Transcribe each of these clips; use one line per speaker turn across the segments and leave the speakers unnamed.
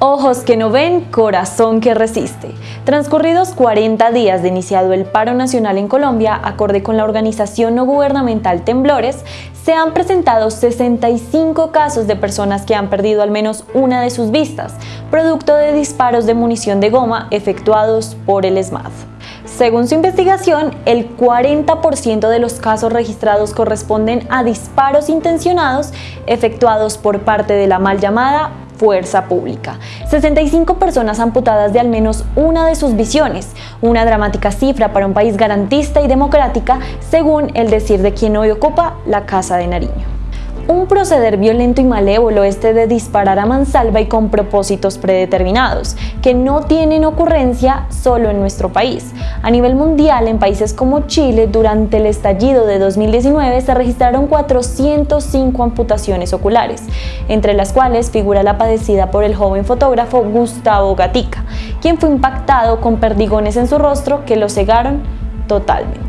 Ojos que no ven, corazón que resiste. Transcurridos 40 días de iniciado el paro nacional en Colombia, acorde con la organización no gubernamental Temblores, se han presentado 65 casos de personas que han perdido al menos una de sus vistas, producto de disparos de munición de goma efectuados por el ESMAD. Según su investigación, el 40% de los casos registrados corresponden a disparos intencionados efectuados por parte de la mal llamada fuerza pública. 65 personas amputadas de al menos una de sus visiones, una dramática cifra para un país garantista y democrática, según el decir de quien hoy ocupa la Casa de Nariño un proceder violento y malévolo este de disparar a mansalva y con propósitos predeterminados, que no tienen ocurrencia solo en nuestro país. A nivel mundial, en países como Chile, durante el estallido de 2019 se registraron 405 amputaciones oculares, entre las cuales figura la padecida por el joven fotógrafo Gustavo Gatica, quien fue impactado con perdigones en su rostro que lo cegaron totalmente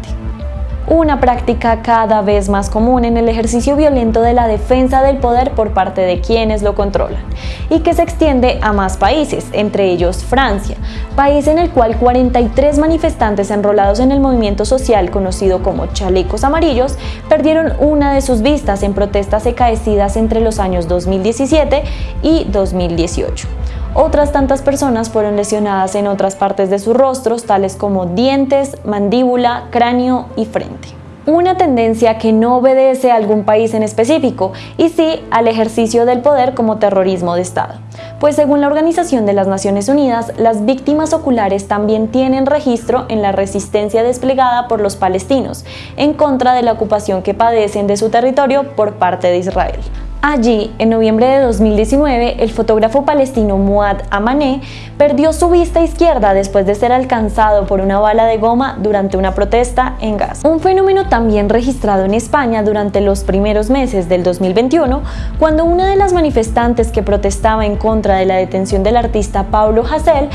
una práctica cada vez más común en el ejercicio violento de la defensa del poder por parte de quienes lo controlan, y que se extiende a más países, entre ellos Francia, país en el cual 43 manifestantes enrolados en el movimiento social conocido como chalecos amarillos perdieron una de sus vistas en protestas ecaecidas entre los años 2017 y 2018. Otras tantas personas fueron lesionadas en otras partes de sus rostros, tales como dientes, mandíbula, cráneo y frente. Una tendencia que no obedece a algún país en específico, y sí al ejercicio del poder como terrorismo de Estado. Pues según la Organización de las Naciones Unidas, las víctimas oculares también tienen registro en la resistencia desplegada por los palestinos en contra de la ocupación que padecen de su territorio por parte de Israel. Allí, en noviembre de 2019, el fotógrafo palestino Muad Amané perdió su vista izquierda después de ser alcanzado por una bala de goma durante una protesta en Gaza. Un fenómeno también registrado en España durante los primeros meses del 2021, cuando una de las manifestantes que protestaba en contra de la detención del artista Pablo Hasél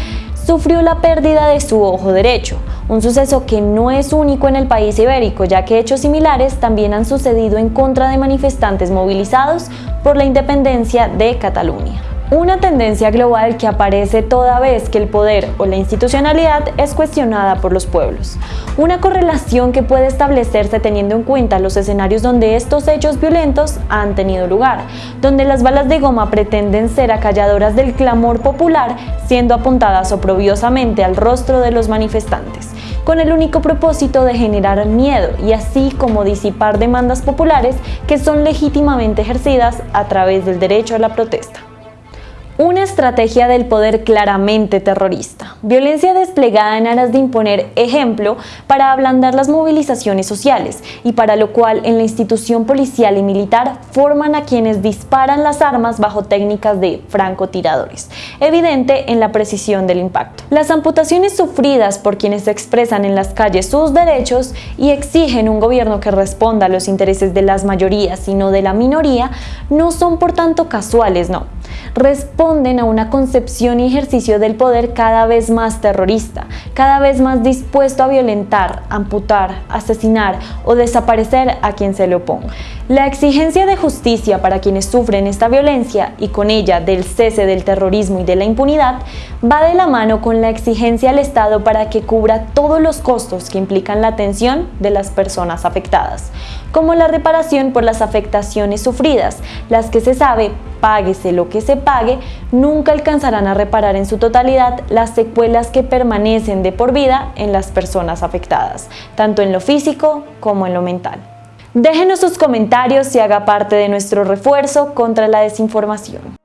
sufrió la pérdida de su ojo derecho, un suceso que no es único en el país ibérico, ya que hechos similares también han sucedido en contra de manifestantes movilizados por la independencia de Cataluña. Una tendencia global que aparece toda vez que el poder o la institucionalidad es cuestionada por los pueblos. Una correlación que puede establecerse teniendo en cuenta los escenarios donde estos hechos violentos han tenido lugar, donde las balas de goma pretenden ser acalladoras del clamor popular, siendo apuntadas oprobiosamente al rostro de los manifestantes con el único propósito de generar miedo y así como disipar demandas populares que son legítimamente ejercidas a través del derecho a la protesta. Una estrategia del poder claramente terrorista. Violencia desplegada en aras de imponer ejemplo para ablandar las movilizaciones sociales y para lo cual en la institución policial y militar forman a quienes disparan las armas bajo técnicas de francotiradores, evidente en la precisión del impacto. Las amputaciones sufridas por quienes expresan en las calles sus derechos y exigen un gobierno que responda a los intereses de las mayorías y no de la minoría no son por tanto casuales, no responden a una concepción y ejercicio del poder cada vez más terrorista, cada vez más dispuesto a violentar, amputar, asesinar o desaparecer a quien se le oponga. La exigencia de justicia para quienes sufren esta violencia y con ella del cese del terrorismo y de la impunidad va de la mano con la exigencia al Estado para que cubra todos los costos que implican la atención de las personas afectadas, como la reparación por las afectaciones sufridas, las que se sabe páguese lo que se pague, nunca alcanzarán a reparar en su totalidad las secuelas que permanecen de por vida en las personas afectadas, tanto en lo físico como en lo mental. Déjenos sus comentarios y haga parte de nuestro refuerzo contra la desinformación.